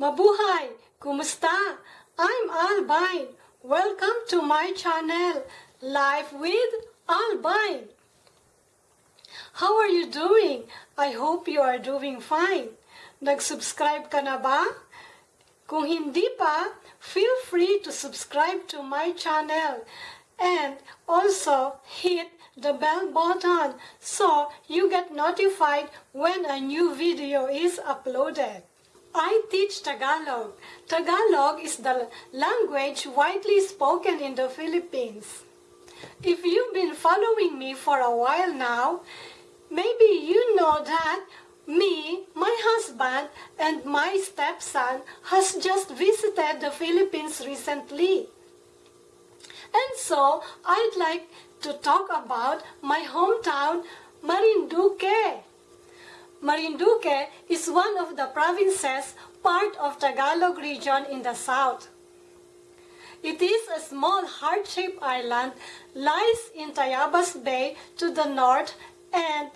Mabuhay! Kumusta? I'm Albine. Welcome to my channel, Life with Albine. How are you doing? I hope you are doing fine. Nag-subscribe ka na ba? Kung hindi pa, feel free to subscribe to my channel and also hit the bell button so you get notified when a new video is uploaded. I teach Tagalog. Tagalog is the language widely spoken in the Philippines. If you've been following me for a while now, maybe you know that me, my husband, and my stepson has just visited the Philippines recently. And so, I'd like to talk about my hometown, Marinduque. Marinduque is one of the provinces part of Tagalog region in the south. It is a small heart-shaped island, lies in Tayabas Bay to the north and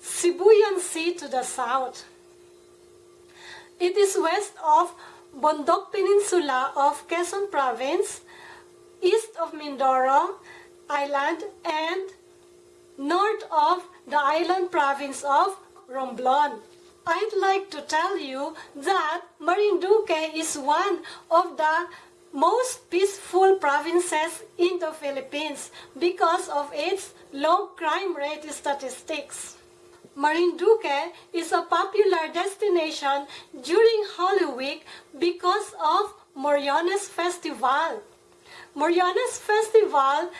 Sibuyan Sea to the south. It is west of Bondoc Peninsula of Quezon Province, east of Mindoro Island, and north of the island province of Romblon. I'd like to tell you that Marinduque is one of the most peaceful provinces in the Philippines because of its low crime rate statistics. Marinduque is a popular destination during Holy Week because of Moriones Festival. Moriones Festival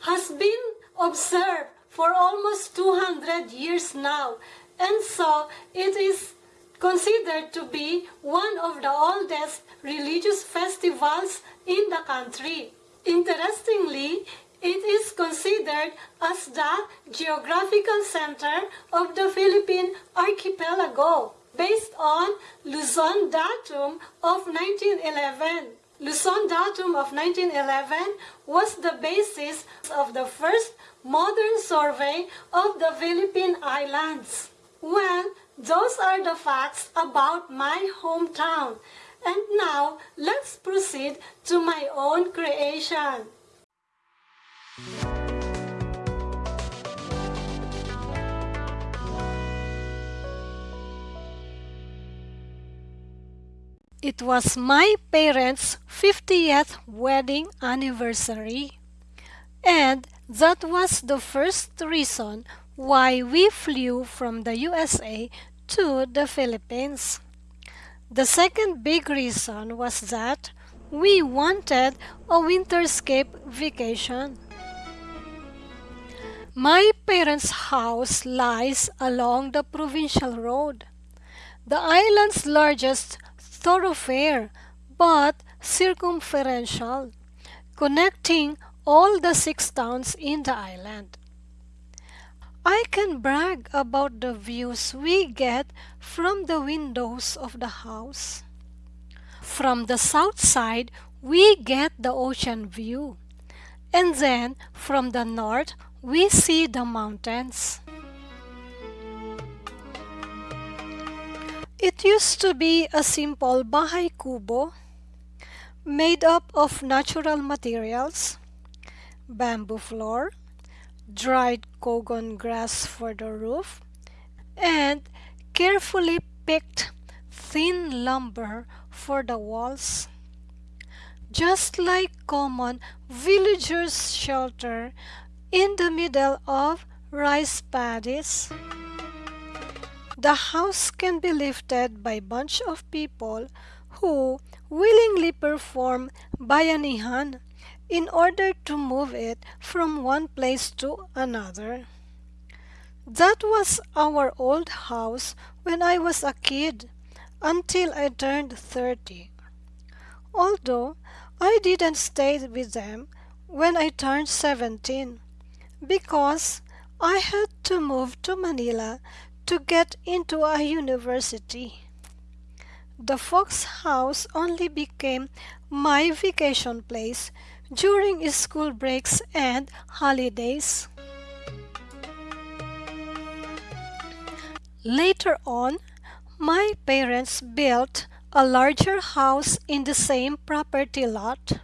has been observed for almost 200 years now and so it is considered to be one of the oldest religious festivals in the country. Interestingly, it is considered as the geographical center of the Philippine archipelago based on Luzon datum of 1911. Luzon datum of 1911 was the basis of the first modern survey of the Philippine Islands. Well, those are the facts about my hometown. And now, let's proceed to my own creation. It was my parents' 50th wedding anniversary. And that was the first reason why we flew from the USA to the Philippines. The second big reason was that we wanted a winterscape vacation. My parents' house lies along the provincial road, the island's largest thoroughfare, but circumferential, connecting all the six towns in the island. I can brag about the views we get from the windows of the house. From the south side, we get the ocean view. And then from the north, we see the mountains. It used to be a simple bahay kubo made up of natural materials, bamboo floor, dried cogon grass for the roof, and carefully picked thin lumber for the walls. Just like common villagers' shelter in the middle of rice paddies. The house can be lifted by bunch of people who willingly perform bayanihan in order to move it from one place to another. That was our old house when I was a kid until I turned 30. Although I didn't stay with them when I turned 17 because I had to move to Manila to get into a university. The Fox house only became my vacation place during school breaks and holidays. Later on, my parents built a larger house in the same property lot.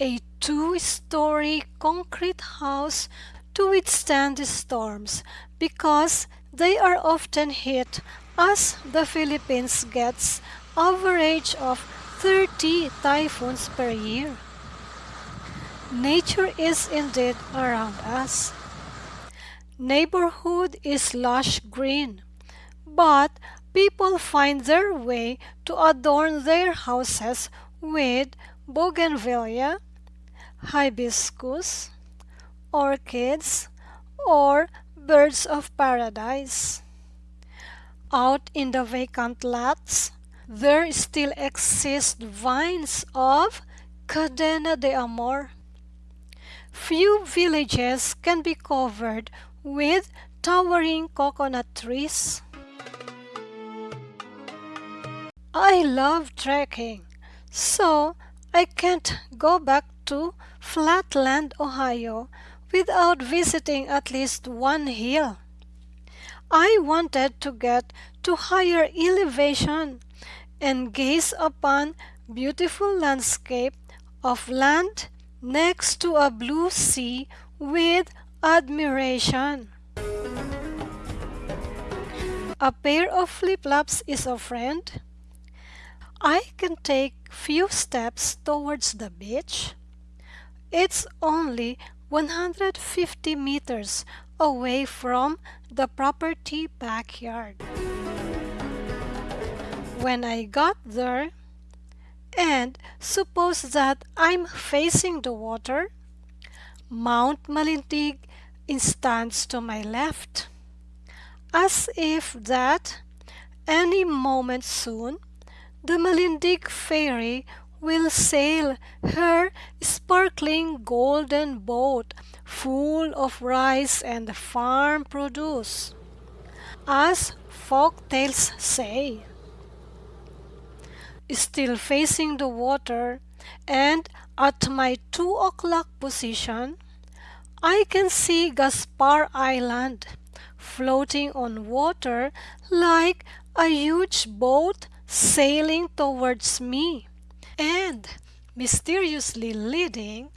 A two-story concrete house to withstand the storms because they are often hit as the Philippines gets average of 30 typhoons per year. Nature is indeed around us. Neighborhood is lush green, but people find their way to adorn their houses with bougainvillea, hibiscus, orchids, or birds of paradise. Out in the vacant lots, there still exist vines of Cadena de Amor. Few villages can be covered with towering coconut trees. I love trekking, so I can't go back to Flatland, Ohio without visiting at least one hill. I wanted to get to higher elevation and gaze upon beautiful landscape of land next to a blue sea with admiration. A pair of flip-flops is a friend. I can take few steps towards the beach. It's only 150 meters away from the property backyard. When I got there, and suppose that I'm facing the water, Mount Malindig stands to my left, as if that any moment soon the Malindig fairy will sail her sparkling golden boat full of rice and farm produce, as folk tales say. Still facing the water and at my 2 o'clock position, I can see Gaspar Island floating on water like a huge boat sailing towards me and mysteriously leading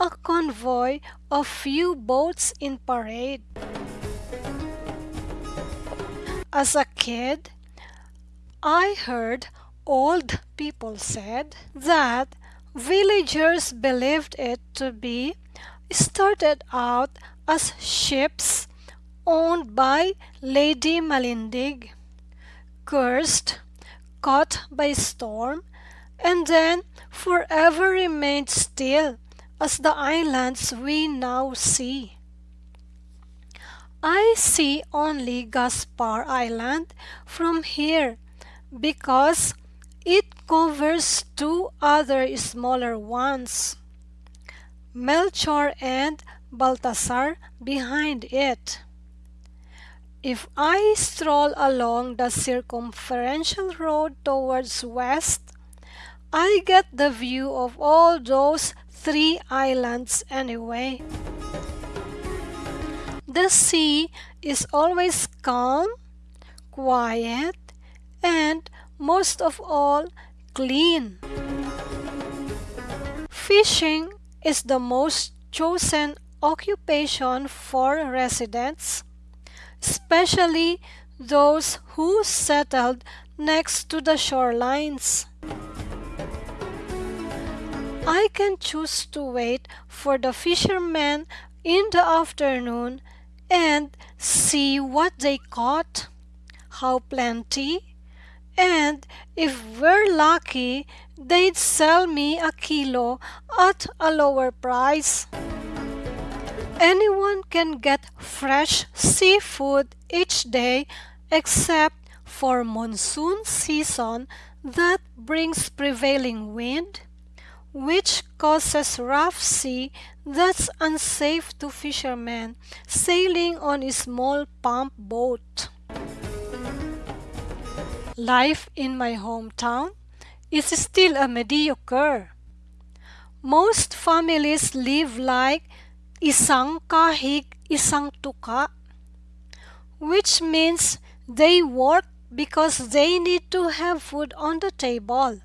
a convoy of few boats in parade. As a kid, I heard old people said that villagers believed it to be started out as ships owned by Lady Malindig, cursed, caught by storm, and then forever remained still as the islands we now see. I see only Gaspar Island from here because it covers two other smaller ones, Melchor and Baltasar behind it. If I stroll along the circumferential road towards west, I get the view of all those three islands anyway. The sea is always calm, quiet, and most of all, clean. Fishing is the most chosen occupation for residents, especially those who settled next to the shorelines. I can choose to wait for the fishermen in the afternoon and see what they caught, how plenty, and if we're lucky, they'd sell me a kilo at a lower price. Anyone can get fresh seafood each day except for monsoon season that brings prevailing wind which causes rough sea that's unsafe to fishermen sailing on a small pump boat. Life in my hometown is still a mediocre. Most families live like isang kahig isang tuka, which means they work because they need to have food on the table.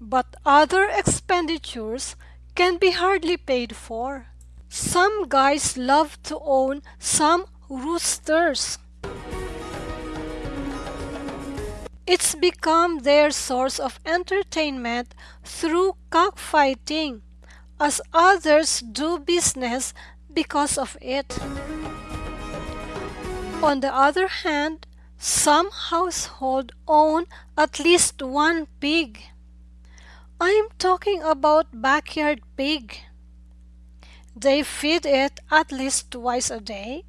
But other expenditures can be hardly paid for. Some guys love to own some roosters. It's become their source of entertainment through cockfighting, as others do business because of it. On the other hand, some households own at least one pig. I'm talking about backyard pig. They feed it at least twice a day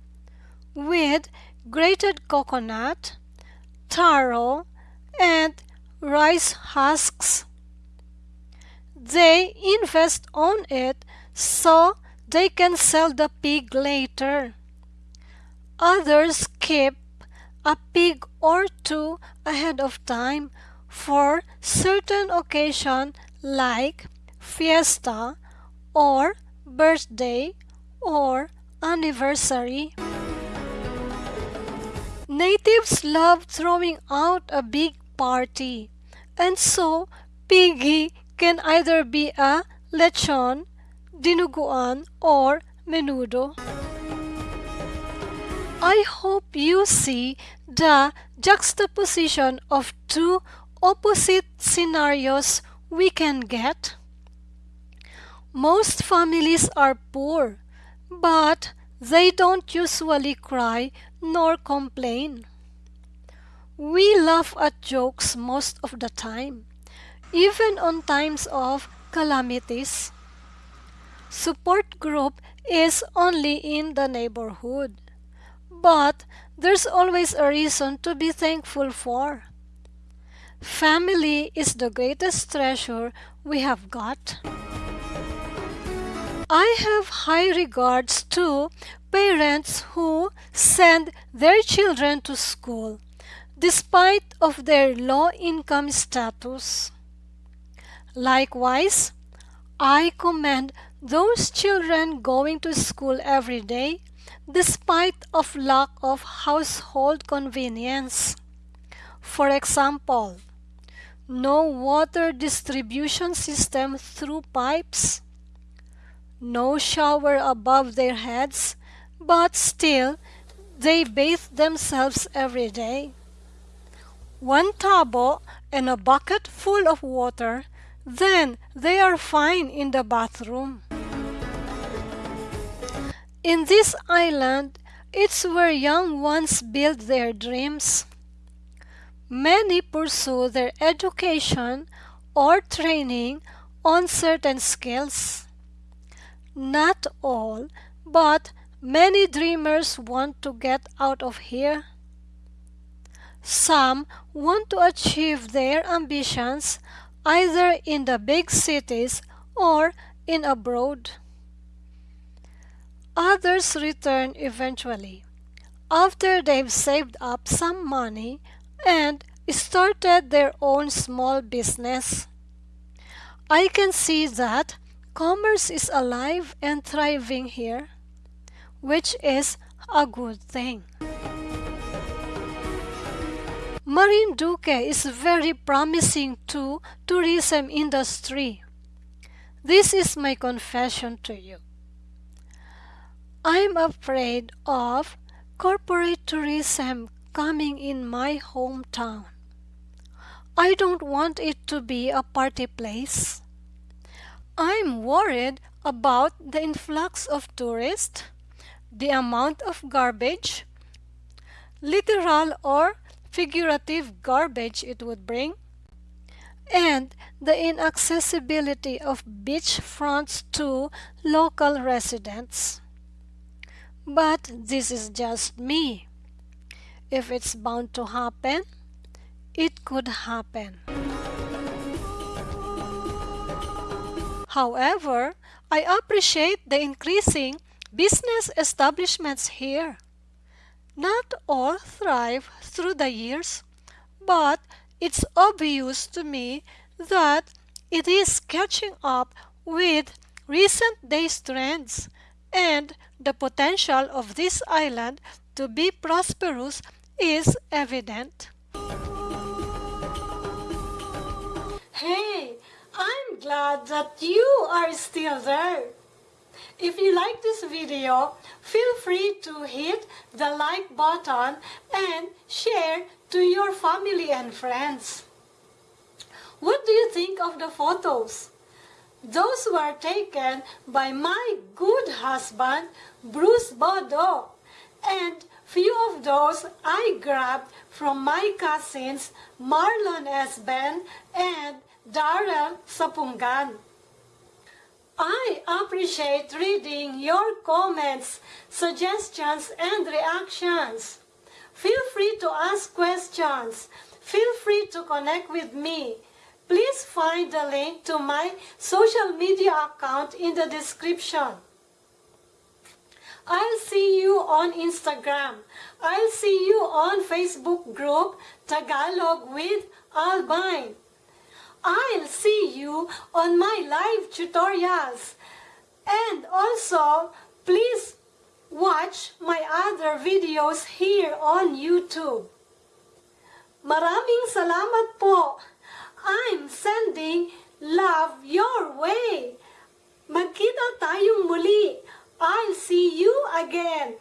with grated coconut, taro, and rice husks. They invest on it so they can sell the pig later. Others keep a pig or two ahead of time for certain occasion like fiesta or birthday or anniversary. Natives love throwing out a big party and so piggy can either be a lechon, dinuguan or menudo. I hope you see the juxtaposition of two opposite scenarios we can get. Most families are poor, but they don't usually cry nor complain. We laugh at jokes most of the time, even on times of calamities. Support group is only in the neighborhood, but there's always a reason to be thankful for. Family is the greatest treasure we have got. I have high regards to parents who send their children to school despite of their low income status. Likewise, I commend those children going to school every day despite of lack of household convenience. For example, no water distribution system through pipes, no shower above their heads, but still they bathe themselves every day. One tabo and a bucket full of water, then they are fine in the bathroom. In this island, it's where young ones build their dreams. Many pursue their education or training on certain skills. Not all, but many dreamers want to get out of here. Some want to achieve their ambitions either in the big cities or in abroad. Others return eventually, after they've saved up some money and started their own small business. I can see that commerce is alive and thriving here, which is a good thing. Marinduque is very promising to tourism industry. This is my confession to you. I'm afraid of corporate tourism coming in my hometown. I don't want it to be a party place. I'm worried about the influx of tourists, the amount of garbage, literal or figurative garbage it would bring, and the inaccessibility of beach fronts to local residents. But this is just me. If it's bound to happen, it could happen. However, I appreciate the increasing business establishments here. Not all thrive through the years, but it's obvious to me that it is catching up with recent days trends and the potential of this island to be prosperous is evident. Hey, I'm glad that you are still there. If you like this video, feel free to hit the like button and share to your family and friends. What do you think of the photos? Those were taken by my good husband, Bruce Bodo, and few of those I grabbed from my cousins Marlon Esben and Darrell Sapungan. I appreciate reading your comments, suggestions, and reactions. Feel free to ask questions. Feel free to connect with me. Please find the link to my social media account in the description. I'll see you on Instagram. I'll see you on Facebook group Tagalog with Albine. I'll see you on my live tutorials. And also, please watch my other videos here on YouTube. Maraming salamat po. I'm sending love your way. Magkita tayong muli. I'll see you again.